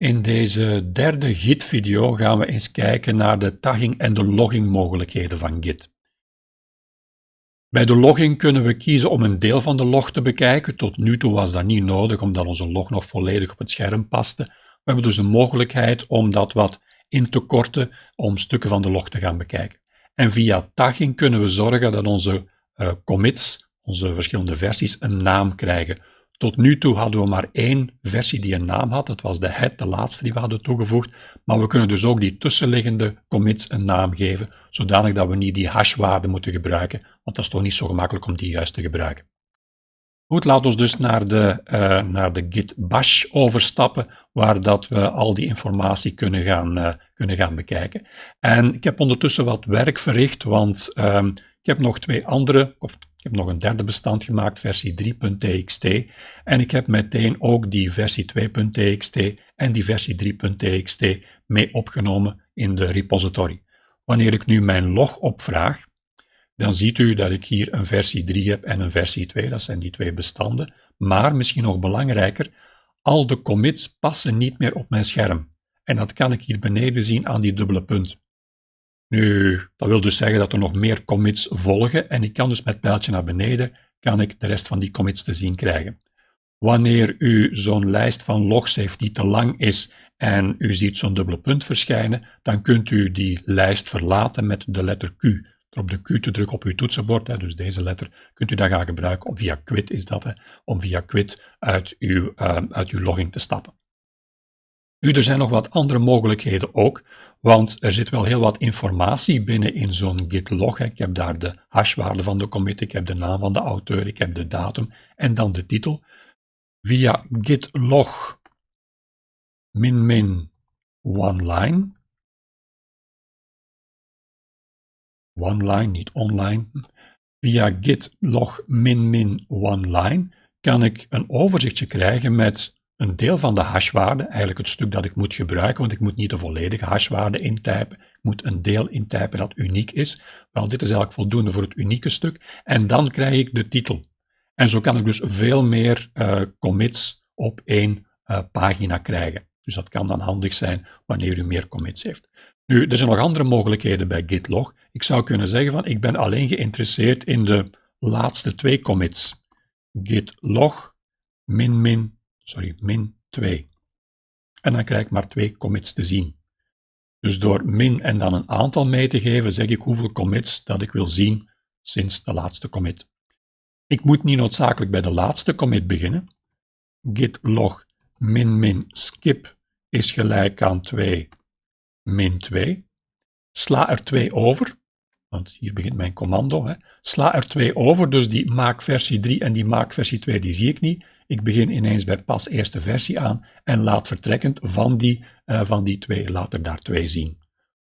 In deze derde Git-video gaan we eens kijken naar de tagging en de logging mogelijkheden van Git. Bij de logging kunnen we kiezen om een deel van de log te bekijken. Tot nu toe was dat niet nodig, omdat onze log nog volledig op het scherm paste. We hebben dus de mogelijkheid om dat wat in te korten, om stukken van de log te gaan bekijken. En via tagging kunnen we zorgen dat onze uh, commits, onze verschillende versies, een naam krijgen. Tot nu toe hadden we maar één versie die een naam had. Dat was de head, de laatste die we hadden toegevoegd. Maar we kunnen dus ook die tussenliggende commits een naam geven, zodanig dat we niet die hashwaarde moeten gebruiken, want dat is toch niet zo gemakkelijk om die juist te gebruiken. Goed, laten we dus naar de, uh, naar de git bash overstappen, waar dat we al die informatie kunnen gaan, uh, kunnen gaan bekijken. En ik heb ondertussen wat werk verricht, want um, ik heb nog twee andere, of ik heb nog een derde bestand gemaakt, versie 3.txt. En ik heb meteen ook die versie 2.txt en die versie 3.txt mee opgenomen in de repository. Wanneer ik nu mijn log opvraag, dan ziet u dat ik hier een versie 3 heb en een versie 2. Dat zijn die twee bestanden. Maar misschien nog belangrijker, al de commits passen niet meer op mijn scherm. En dat kan ik hier beneden zien aan die dubbele punt. Nu, dat wil dus zeggen dat er nog meer commits volgen en ik kan dus met pijltje naar beneden, kan ik de rest van die commits te zien krijgen. Wanneer u zo'n lijst van logs heeft die te lang is en u ziet zo'n dubbele punt verschijnen, dan kunt u die lijst verlaten met de letter Q. Door op de Q te drukken op uw toetsenbord, dus deze letter, kunt u dat gaan gebruiken, via quit is dat, om via quit uit uw, uh, uit uw logging te stappen. Nu, er zijn nog wat andere mogelijkheden ook, want er zit wel heel wat informatie binnen in zo'n git log. Ik heb daar de hashwaarde van de commit, ik heb de naam van de auteur, ik heb de datum en dan de titel. Via git log min one line. One line, niet online. Via git log min min one line kan ik een overzichtje krijgen met een deel van de hashwaarde, eigenlijk het stuk dat ik moet gebruiken, want ik moet niet de volledige hashwaarde intypen, ik moet een deel intypen dat uniek is. Wel, dit is eigenlijk voldoende voor het unieke stuk. En dan krijg ik de titel. En zo kan ik dus veel meer uh, commits op één uh, pagina krijgen. Dus dat kan dan handig zijn wanneer u meer commits heeft. Nu, er zijn nog andere mogelijkheden bij gitlog. Ik zou kunnen zeggen van, ik ben alleen geïnteresseerd in de laatste twee commits. gitlog min min sorry, min 2. En dan krijg ik maar twee commits te zien. Dus door min en dan een aantal mee te geven, zeg ik hoeveel commits dat ik wil zien sinds de laatste commit. Ik moet niet noodzakelijk bij de laatste commit beginnen. git log min min skip is gelijk aan 2 min 2. Sla er 2 over, want hier begint mijn commando. Hè. Sla er 2 over, dus die maak versie 3 en die maak versie 2, die zie ik niet. Ik begin ineens bij pas eerste versie aan en laat vertrekkend van die, uh, van die twee, laat er daar twee zien.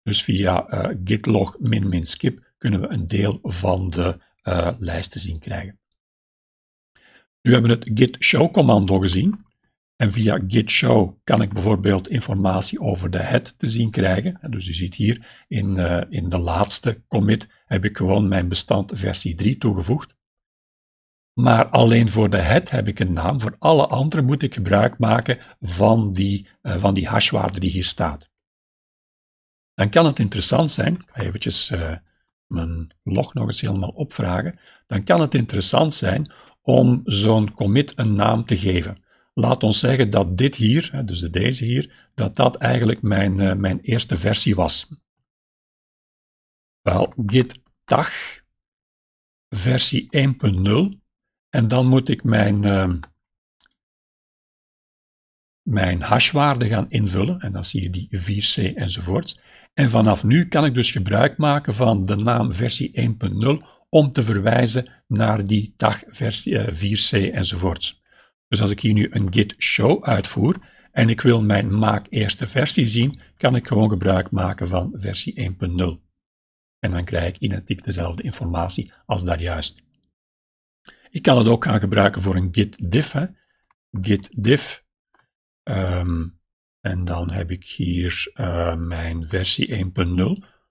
Dus via uh, git log min min skip kunnen we een deel van de uh, lijst te zien krijgen. Nu hebben we het git show commando gezien. En via git show kan ik bijvoorbeeld informatie over de head te zien krijgen. Dus u ziet hier in, in de laatste commit heb ik gewoon mijn bestand versie 3 toegevoegd. Maar alleen voor de head heb ik een naam. Voor alle andere moet ik gebruik maken van die, uh, van die hashwaarde die hier staat. Dan kan het interessant zijn, ik ga eventjes uh, mijn log nog eens helemaal opvragen, dan kan het interessant zijn om zo'n commit een naam te geven. Laat ons zeggen dat dit hier, dus deze hier, dat dat eigenlijk mijn, uh, mijn eerste versie was. Wel, git tag versie 1.0 en dan moet ik mijn, uh, mijn hashwaarde gaan invullen. En dan zie je die 4c enzovoort. En vanaf nu kan ik dus gebruik maken van de naam versie 1.0 om te verwijzen naar die tag versie uh, 4c enzovoort. Dus als ik hier nu een git show uitvoer en ik wil mijn maak eerste versie zien, kan ik gewoon gebruik maken van versie 1.0. En dan krijg ik identiek dezelfde informatie als daar juist. Ik kan het ook gaan gebruiken voor een git diff. Hè. Git diff. Um, en dan heb ik hier uh, mijn versie 1.0.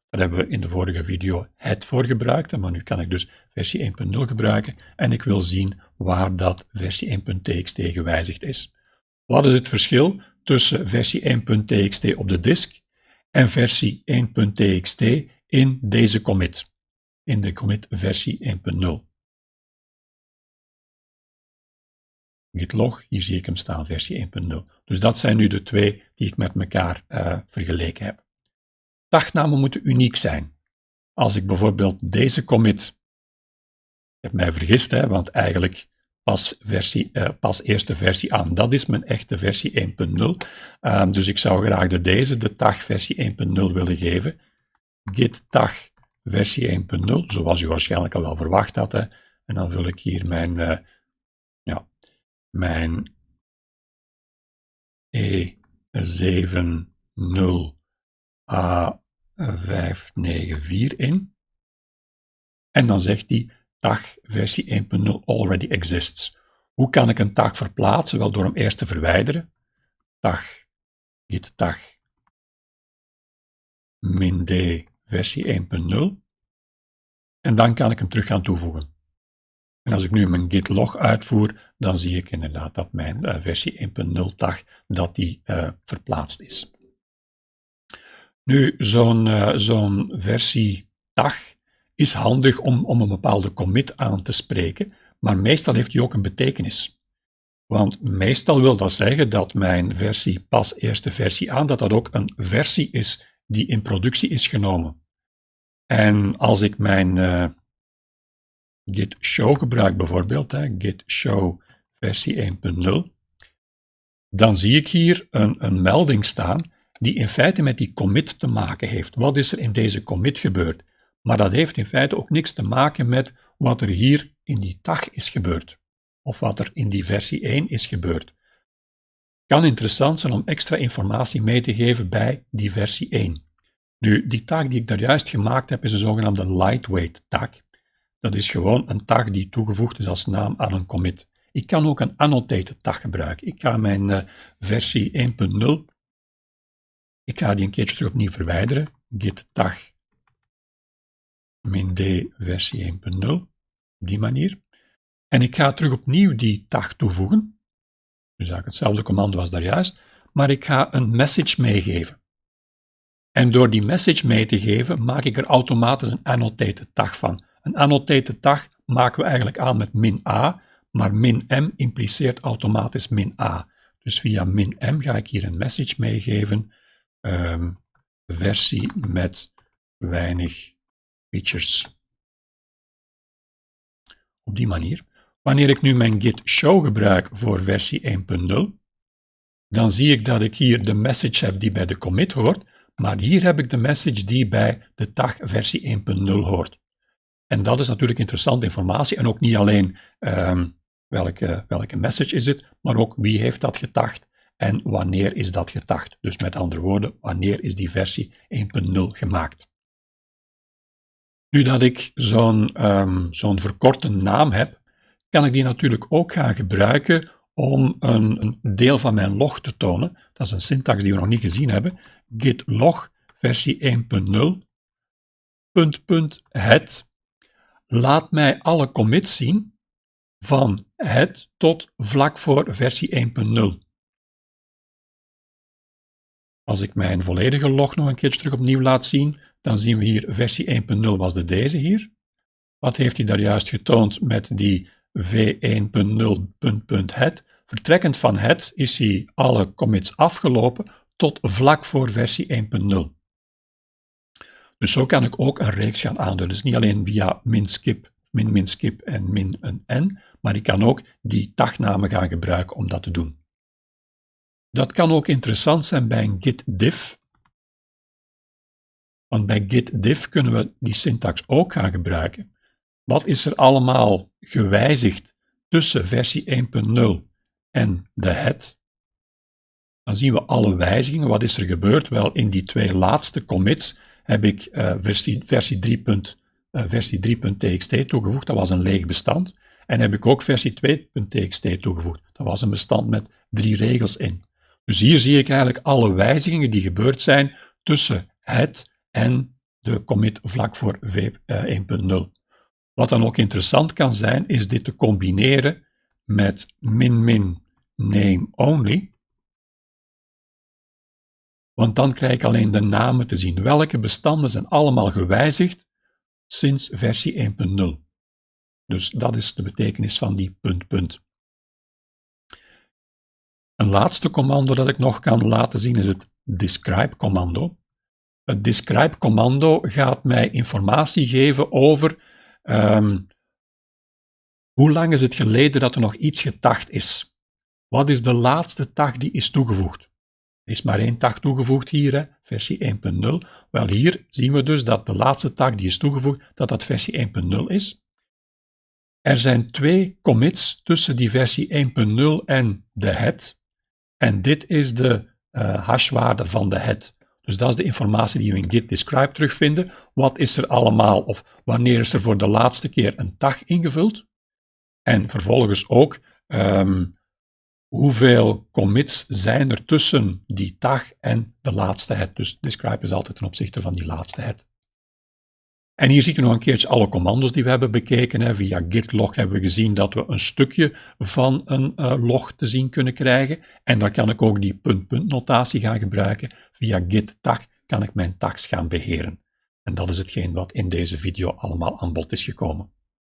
Daar hebben we in de vorige video het voor gebruikt. Maar nu kan ik dus versie 1.0 gebruiken. En ik wil zien waar dat versie 1.txt gewijzigd is. Wat is het verschil tussen versie 1.txt op de disk en versie 1.txt in deze commit, in de commit versie 1.0. Git log, hier zie ik hem staan, versie 1.0. Dus dat zijn nu de twee die ik met elkaar uh, vergeleken heb. Dagnamen moeten uniek zijn. Als ik bijvoorbeeld deze commit, ik heb mij vergist, hè, want eigenlijk pas, versie, uh, pas eerste versie aan. Dat is mijn echte versie 1.0. Uh, ehm, dus ik zou graag de deze, de tag versie 1.0 willen geven. Git tag versie 1.0, zoals u waarschijnlijk al wel verwacht had. Hè. En dan vul ik hier mijn, ja, mijn E70A594 in. En dan zegt hij tag versie 1.0 already exists. Hoe kan ik een tag verplaatsen? Wel door hem eerst te verwijderen. Tag, git tag, min d versie 1.0. En dan kan ik hem terug gaan toevoegen. En als ik nu mijn git log uitvoer, dan zie ik inderdaad dat mijn uh, versie 1.0 tag dat die uh, verplaatst is. Nu, zo'n uh, zo'n versie tag is handig om, om een bepaalde commit aan te spreken, maar meestal heeft die ook een betekenis. Want meestal wil dat zeggen dat mijn versie pas eerste versie aan, dat dat ook een versie is die in productie is genomen. En als ik mijn git show gebruik bijvoorbeeld, hè, git show versie 1.0, dan zie ik hier een, een melding staan die in feite met die commit te maken heeft. Wat is er in deze commit gebeurd? Maar dat heeft in feite ook niks te maken met wat er hier in die tag is gebeurd. Of wat er in die versie 1 is gebeurd. Kan interessant zijn om extra informatie mee te geven bij die versie 1. Nu, die tag die ik daar juist gemaakt heb, is een zogenaamde lightweight tag. Dat is gewoon een tag die toegevoegd is als naam aan een commit. Ik kan ook een annotated tag gebruiken. Ik ga mijn uh, versie 1.0, ik ga die een keertje terug opnieuw verwijderen. Git tag min d versie 1.0, op die manier. En ik ga terug opnieuw die tag toevoegen. Dus eigenlijk hetzelfde commando als daar juist, maar ik ga een message meegeven. En door die message mee te geven, maak ik er automatisch een annotated tag van. Een annotated tag maken we eigenlijk aan met min a, maar min m impliceert automatisch min a. Dus via min m ga ik hier een message meegeven, um, versie met weinig features. Op die manier. Wanneer ik nu mijn git show gebruik voor versie 1.0, dan zie ik dat ik hier de message heb die bij de commit hoort, maar hier heb ik de message die bij de tag versie 1.0 hoort. En dat is natuurlijk interessante informatie en ook niet alleen um, welke, welke message is het, maar ook wie heeft dat getagd en wanneer is dat getagd. Dus met andere woorden, wanneer is die versie 1.0 gemaakt. Nu dat ik zo'n um, zo'n verkorte naam heb, kan ik die natuurlijk ook gaan gebruiken om een, een, deel van mijn log te tonen. Dat is een syntax die we nog niet gezien hebben. git log versie 1.0 punt punt het laat mij alle commits zien van het tot vlak voor versie 1.0. Als ik mijn volledige log nog een keertje terug opnieuw laat zien, dan zien we hier versie 1.0 was de deze hier. Wat heeft hij daar juist getoond met die v1.0.het? Vertrekkend van het is hij alle commits afgelopen tot vlak voor versie 1.0. Dus zo kan ik ook een reeks gaan aanduiden. Dus niet alleen via min skip, min min skip en min een n, maar ik kan ook die tagnamen gaan gebruiken om dat te doen. Dat kan ook interessant zijn bij een git diff, want bij git diff kunnen we die syntax ook gaan gebruiken. Wat is er allemaal gewijzigd tussen versie 1.0 en de head? Dan zien we alle wijzigingen. Wat is er gebeurd? Wel, in die twee laatste commits heb ik uh, versie, versie 3. Uh, versie 3.txt toegevoegd. Dat was een leeg bestand. En heb ik ook versie 2.txt toegevoegd. Dat was een bestand met drie regels in. Dus hier zie ik eigenlijk alle wijzigingen die gebeurd zijn tussen het en de commit vlak voor v 1.0. Eh, Wat dan ook interessant kan zijn, is dit te combineren met min min name only. Want dan krijg ik alleen de namen te zien. Welke bestanden zijn allemaal gewijzigd sinds versie 1.0. Dus dat is de betekenis van die punt, punt. Een laatste commando dat ik nog kan laten zien is het describe commando. Het describe commando gaat mij informatie geven over um, hoe lang is het geleden dat er nog iets getagd is. Wat is de laatste tag die is toegevoegd? Is maar één tag toegevoegd hier, hè, versie 1.0. Wel, hier zien we dus dat de laatste tag die is toegevoegd, dat dat versie 1.0 is. Er zijn twee commits tussen die versie 1.0 en de head. En dit is de uh, hashwaarde van de head. Dus dat is de informatie die we in git describe terugvinden. Wat is er allemaal of wanneer is er voor de laatste keer een tag ingevuld? En vervolgens ook um, hoeveel commits zijn er tussen die tag en de laatste head. Dus describe is altijd ten opzichte van die laatste head. En hier ziet u nog een keertje alle commando's die we hebben bekeken. Via git log hebben we gezien dat we een stukje van een uh, log te zien kunnen krijgen. En dan kan ik ook die punt-punt notatie gaan gebruiken. Via git tag kan ik mijn tags gaan beheren. En dat is hetgeen wat in deze video allemaal aan bod is gekomen.